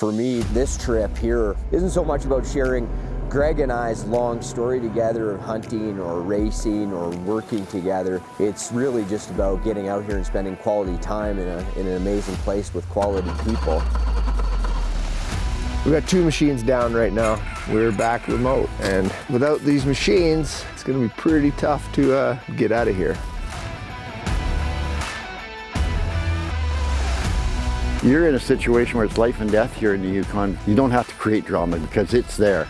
For me, this trip here isn't so much about sharing Greg and I's long story together of hunting or racing or working together. It's really just about getting out here and spending quality time in, a, in an amazing place with quality people. We've got two machines down right now. We're back remote and without these machines, it's gonna be pretty tough to uh, get out of here. You're in a situation where it's life and death here in the Yukon. You don't have to create drama because it's there.